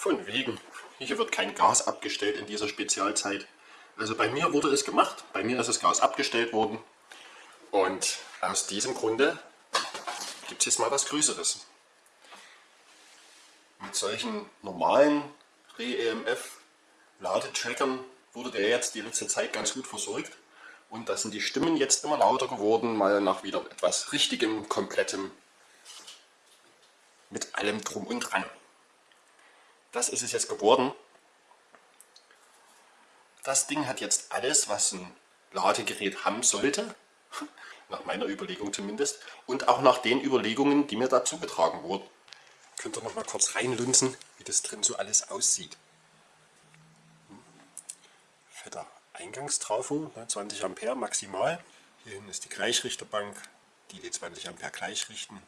Von wegen. Hier wird kein Gas abgestellt in dieser Spezialzeit. Also bei mir wurde es gemacht. Bei mir ist das Gas abgestellt worden. Und aus diesem Grunde gibt es jetzt mal was Größeres. Mit solchen normalen Re-EMF Ladetrackern wurde der jetzt die letzte Zeit ganz gut versorgt. Und da sind die Stimmen jetzt immer lauter geworden, mal nach wieder etwas Richtigem, Komplettem, mit allem Drum und Dran. Das ist es jetzt geworden. Das Ding hat jetzt alles, was ein Ladegerät haben sollte, nach meiner Überlegung zumindest, und auch nach den Überlegungen, die mir dazu getragen wurden. Könnt ihr noch mal kurz reinlunzen, wie das drin so alles aussieht. Fetter Eingangstrafo, 20 Ampere maximal. Hier hinten ist die Gleichrichterbank, die die 20 Ampere gleichrichten.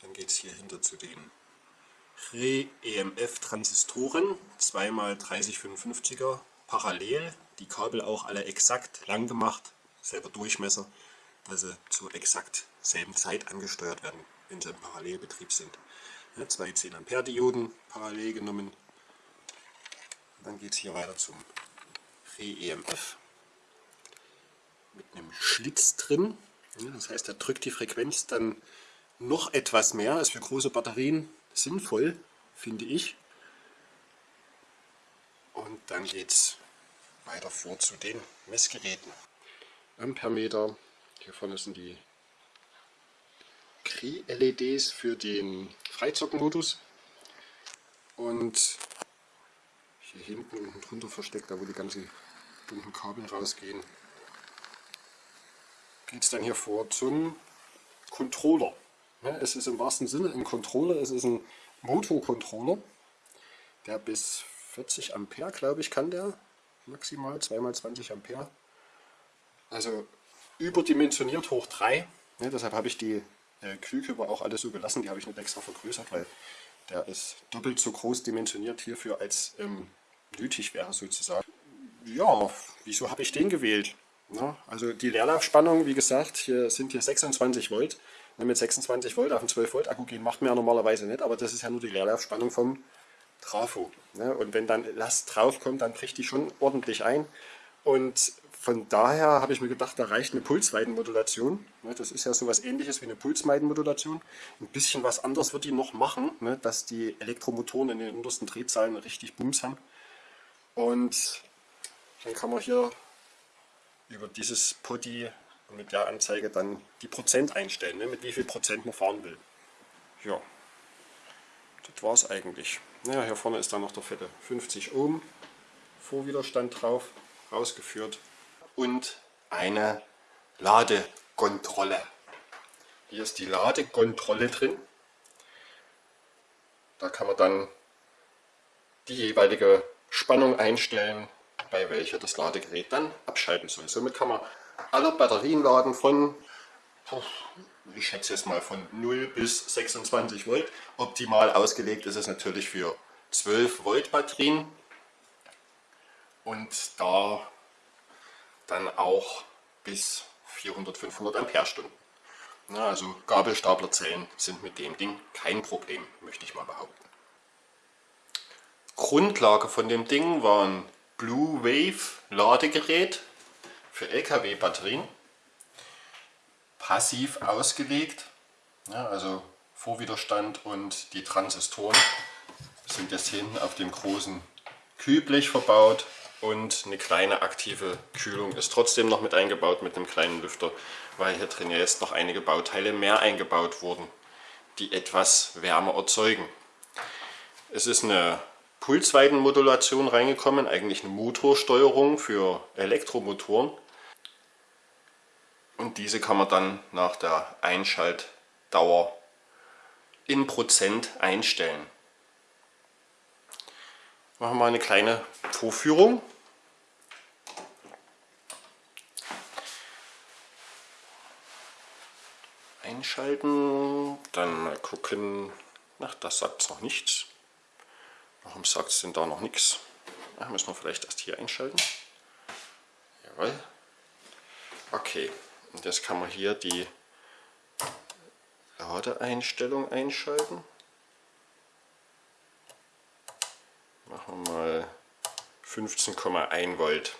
Dann geht es hier hinter zu den Re-EMF-Transistoren, 2x3055er parallel. Die Kabel auch alle exakt lang gemacht, selber Durchmesser, dass sie zur exakt selben Zeit angesteuert werden, wenn sie im Parallelbetrieb sind. Ja, zwei 10 Ampere Dioden parallel genommen. Dann geht es hier weiter zum Re-EMF mit einem Schlitz drin. Ja, das heißt, er drückt die Frequenz dann noch etwas mehr, ist für große Batterien sinnvoll, finde ich. Und dann geht es weiter vor zu den Messgeräten. Ampermeter, hier vorne sind die Kri-LEDs für den Freizockenmodus. Und hier hinten unten drunter versteckt, da wo die ganzen bunten Kabel rausgehen, geht es dann hier vor zum Controller. Ja, es ist im wahrsten Sinne ein Controller, es ist ein Motorcontroller, der bis 40 Ampere, glaube ich, kann der maximal, 2x20 Ampere. Also überdimensioniert hoch 3. Ja, deshalb habe ich die äh, Kühlkörper auch alle so gelassen, die habe ich nicht extra vergrößert, weil der ist doppelt so groß dimensioniert hierfür, als ähm, nötig wäre sozusagen. Ja, wieso habe ich den gewählt? Ja, also die Leerlaufspannung, wie gesagt, hier sind hier 26 Volt mit 26 Volt auf einen 12 Volt Akku gehen macht man ja normalerweise nicht, aber das ist ja nur die Leerlaufspannung vom Trafo. Ne? Und wenn dann Last drauf kommt, dann bricht die schon ordentlich ein. Und von daher habe ich mir gedacht, da reicht eine Pulsweitenmodulation. Ne? Das ist ja so etwas ähnliches wie eine Pulsweitenmodulation. Ein bisschen was anderes wird die noch machen, ne? dass die Elektromotoren in den untersten Drehzahlen richtig Bums haben. Und dann kann man hier über dieses Putty und mit der Anzeige dann die Prozent einstellen, ne, mit wie viel Prozent man fahren will. Ja, das war es eigentlich. Naja, hier vorne ist dann noch der fette 50 Ohm Vorwiderstand drauf, rausgeführt und eine Ladekontrolle. Hier ist die Ladekontrolle drin. Da kann man dann die jeweilige Spannung einstellen, bei welcher das Ladegerät dann abschalten soll. Somit kann man alle Batterien laden von, ich schätze jetzt mal von 0 bis 26 Volt. Optimal ausgelegt ist es natürlich für 12 Volt Batterien und da dann auch bis 400, 500 Amperestunden. Also Gabelstaplerzellen sind mit dem Ding kein Problem, möchte ich mal behaupten. Grundlage von dem Ding war ein Blue Wave Ladegerät für LKW-Batterien. Passiv ausgelegt, ja, also Vorwiderstand und die Transistoren sind jetzt hinten auf dem großen Kühlblech verbaut und eine kleine aktive Kühlung ist trotzdem noch mit eingebaut mit einem kleinen Lüfter, weil hier drin ja jetzt noch einige Bauteile mehr eingebaut wurden, die etwas Wärme erzeugen. Es ist eine Pulsweitenmodulation reingekommen, eigentlich eine Motorsteuerung für Elektromotoren. Und diese kann man dann nach der Einschaltdauer in Prozent einstellen. Machen wir mal eine kleine Vorführung. Einschalten, dann mal gucken, ach das sagt es noch nichts. Warum sagt es denn da noch nichts? Müssen wir vielleicht erst hier einschalten. Jawohl. Okay, und jetzt kann man hier die Ladeeinstellung einschalten. Machen wir mal 15,1 Volt.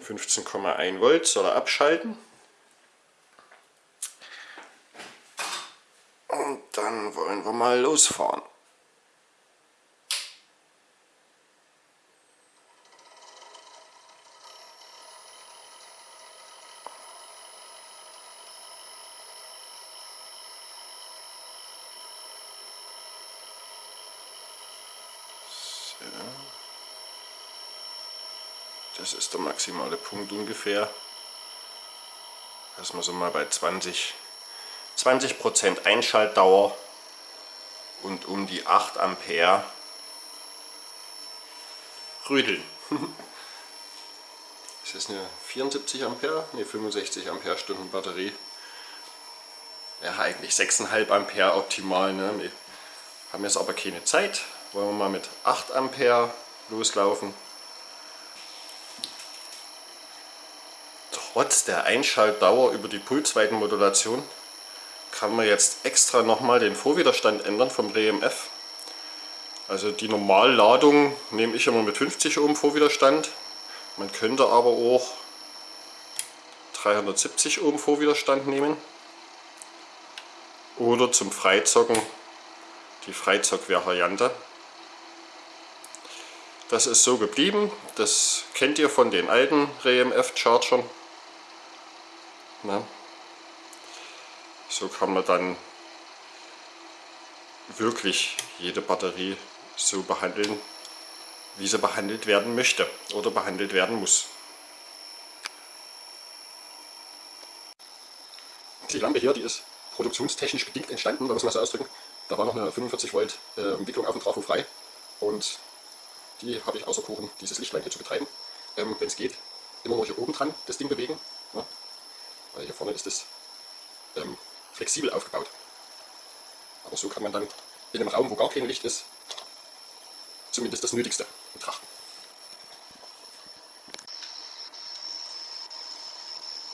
15,1 Volt soll er abschalten. Und dann wollen wir mal losfahren. Das ist der maximale Punkt ungefähr. Dass wir so mal bei 20, 20% Einschaltdauer und um die 8 Ampere rüdeln. Das ist eine 74 Ampere, ne 65 Ampere Stunden Batterie. Ja, eigentlich 6,5 Ampere optimal. Ne? Wir haben jetzt aber keine Zeit. Wollen wir mal mit 8 Ampere loslaufen. Trotz der Einschaltdauer über die Pulsweitenmodulation kann man jetzt extra nochmal den Vorwiderstand ändern vom REMF. Also die Normalladung nehme ich immer mit 50 Ohm Vorwiderstand. Man könnte aber auch 370 Ohm Vorwiderstand nehmen. Oder zum Freizocken die Freizock-Variante. Das ist so geblieben. Das kennt ihr von den alten REMF-Chargern. So kann man dann wirklich jede Batterie so behandeln, wie sie behandelt werden möchte oder behandelt werden muss. Die Lampe hier, die ist produktionstechnisch bedingt entstanden, da muss man so ausdrücken. Da war noch eine 45 Volt äh, Entwicklung auf dem Trafo frei und die habe ich außer Kuchen, dieses Lichtlein hier zu betreiben. Ähm, Wenn es geht, immer noch hier oben dran das Ding bewegen. Hier vorne ist es ähm, flexibel aufgebaut. Aber so kann man dann in einem Raum, wo gar kein Licht ist, zumindest das Nötigste betrachten.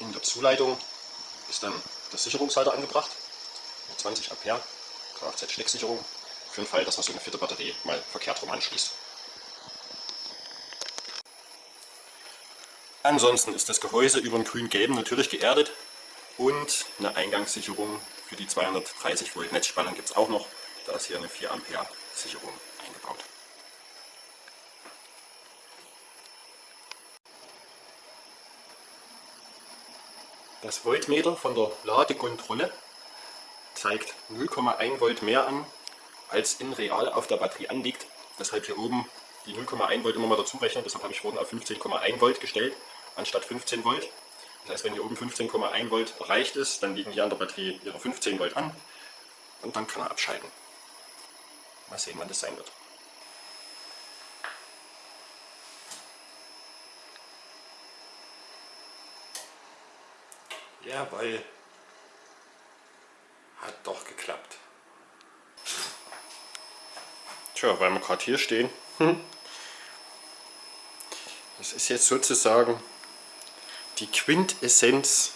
In der Zuleitung ist dann der Sicherungshalter angebracht, mit 20 Ampere, Kfz-Stecksicherung, für den Fall, dass man so eine vierte Batterie mal verkehrt rum anschließt. Ansonsten ist das Gehäuse über den grün-gelben natürlich geerdet und eine Eingangssicherung für die 230 Volt Netzspannung gibt es auch noch. Da ist hier eine 4 Ampere Sicherung eingebaut. Das Voltmeter von der Ladekontrolle zeigt 0,1 Volt mehr an, als in real auf der Batterie anliegt. Deshalb hier oben die 0,1 Volt immer mal dazu rechnen. Deshalb habe ich vorhin auf 15,1 Volt gestellt anstatt 15 Volt. Das heißt, wenn hier oben 15,1 Volt erreicht ist, dann liegen hier an der Batterie ihre 15 Volt an und dann kann er abschalten. Mal sehen, wann das sein wird. Jawohl. Hat doch geklappt. Tja, weil wir gerade hier stehen. Das ist jetzt sozusagen die Quintessenz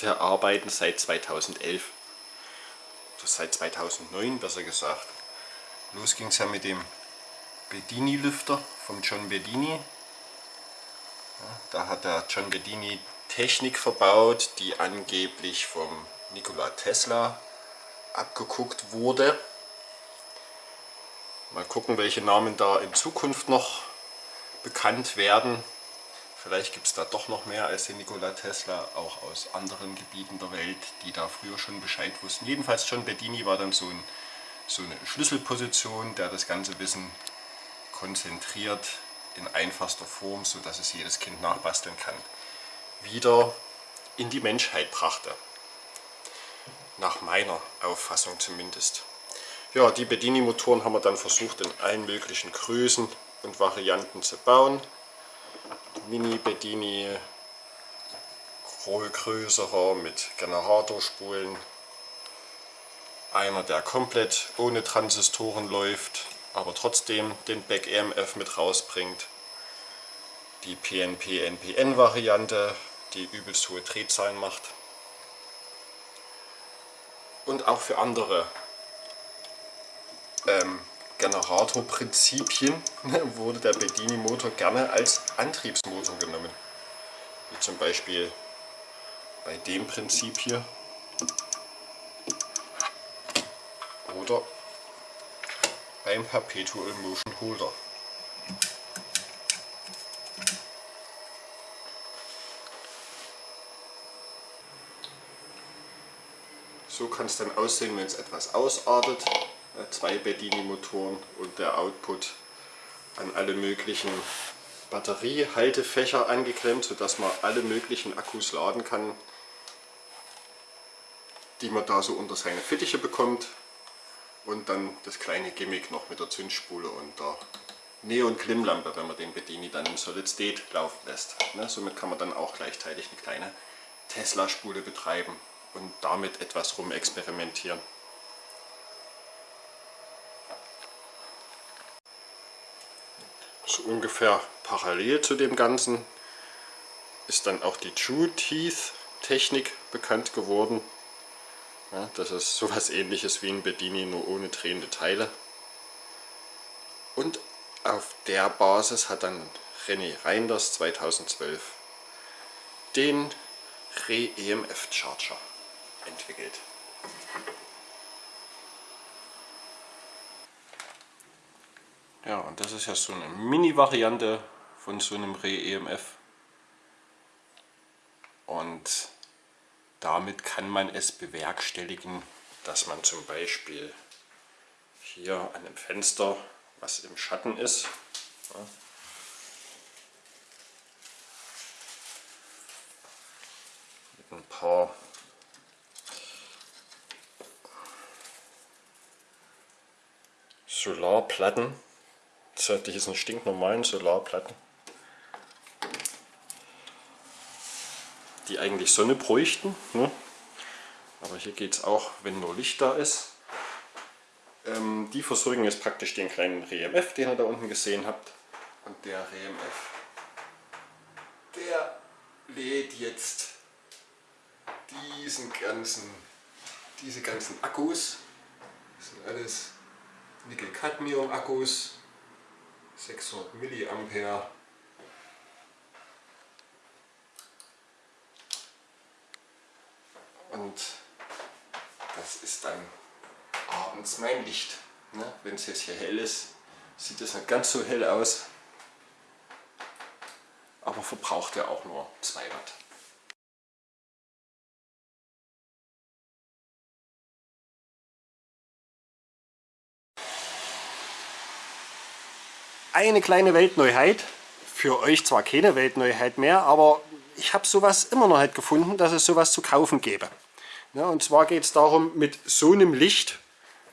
der Arbeiten seit 2011 oder seit 2009 besser gesagt. Los ging es ja mit dem Bedini-Lüfter von John Bedini. Ja, da hat der John Bedini Technik verbaut, die angeblich vom Nikola Tesla abgeguckt wurde. Mal gucken, welche Namen da in Zukunft noch bekannt werden. Vielleicht gibt es da doch noch mehr als den Nikola Tesla, auch aus anderen Gebieten der Welt, die da früher schon Bescheid wussten. Jedenfalls John Bedini war dann so, ein, so eine Schlüsselposition, der das ganze Wissen konzentriert in einfachster Form, sodass es jedes Kind nachbasteln kann, wieder in die Menschheit brachte. Nach meiner Auffassung zumindest. Ja, die Bedini-Motoren haben wir dann versucht in allen möglichen Größen und Varianten zu bauen. Mini Bedini, größerer mit Generatorspulen, einer der komplett ohne Transistoren läuft, aber trotzdem den Back EMF mit rausbringt, die PNP-NPN Variante, die übelst hohe Drehzahlen macht. Und auch für andere ähm, Generatorprinzipien wurde der Bedini-Motor gerne als Antriebsmotor genommen. Wie zum Beispiel bei dem Prinzip hier oder beim Perpetual Motion Holder. So kann es dann aussehen, wenn es etwas ausartet. Zwei Bedini-Motoren und der Output an alle möglichen Batteriehaltefächer angeklemmt, sodass man alle möglichen Akkus laden kann, die man da so unter seine Fittiche bekommt. Und dann das kleine Gimmick noch mit der Zündspule und der Neon-Klimmlampe, wenn man den Bedini dann im Solid State laufen lässt. Ne, somit kann man dann auch gleichzeitig eine kleine Tesla-Spule betreiben und damit etwas rumexperimentieren. So ungefähr parallel zu dem Ganzen ist dann auch die True Teeth Technik bekannt geworden. Ja, das ist sowas ähnliches wie ein Bedini, nur ohne drehende Teile. Und auf der Basis hat dann René Reinders 2012 den Re-EMF Charger entwickelt. Ja, und das ist ja so eine Mini-Variante von so einem Re-EMF. Und damit kann man es bewerkstelligen, dass man zum Beispiel hier an dem Fenster, was im Schatten ist, mit ein paar Solarplatten, das hat diesen stinknormalen Solarplatten, die eigentlich Sonne bräuchten. Ne? Aber hier geht es auch, wenn nur Licht da ist. Ähm, die versorgen jetzt praktisch den kleinen REMF, den ihr da unten gesehen habt. Und der REMF, der lädt jetzt diesen ganzen, diese ganzen Akkus. Das sind alles Nickel-Cadmium-Akkus, 600 mA und das ist dann abends mein Licht. Ne? Wenn es jetzt hier hell ist, sieht es nicht ganz so hell aus, aber verbraucht ja auch nur 2 Watt. Eine kleine Weltneuheit, für euch zwar keine Weltneuheit mehr, aber ich habe sowas immer noch nicht gefunden, dass es sowas zu kaufen gäbe. Ja, und zwar geht es darum, mit so einem Licht,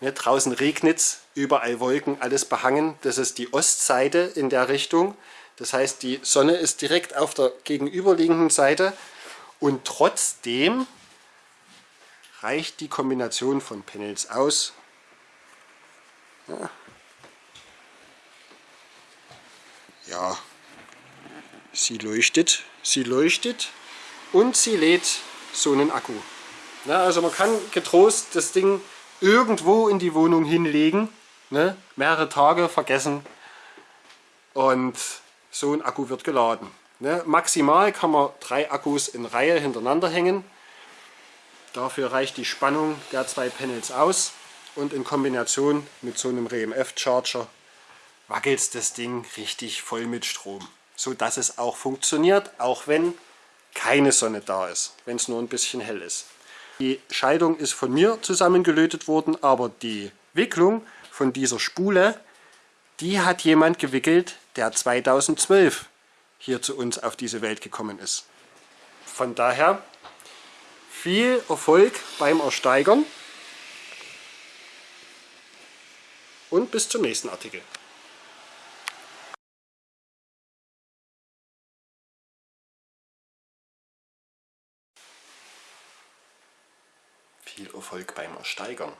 ne, draußen regnet es, überall Wolken, alles behangen, das ist die Ostseite in der Richtung. Das heißt, die Sonne ist direkt auf der gegenüberliegenden Seite und trotzdem reicht die Kombination von Panels aus. Ja, ja sie leuchtet, sie leuchtet und sie lädt so einen Akku. Ja, also man kann getrost das Ding irgendwo in die Wohnung hinlegen, ne, mehrere Tage vergessen und so ein Akku wird geladen. Ne. Maximal kann man drei Akkus in Reihe hintereinander hängen. Dafür reicht die Spannung der zwei Panels aus und in Kombination mit so einem RMF Charger wackelt das Ding richtig voll mit Strom, so dass es auch funktioniert, auch wenn keine Sonne da ist, wenn es nur ein bisschen hell ist. Die Schaltung ist von mir zusammengelötet worden, aber die Wicklung von dieser Spule, die hat jemand gewickelt, der 2012 hier zu uns auf diese Welt gekommen ist. Von daher viel Erfolg beim Ersteigern und bis zum nächsten Artikel. viel Erfolg beim Ersteigern.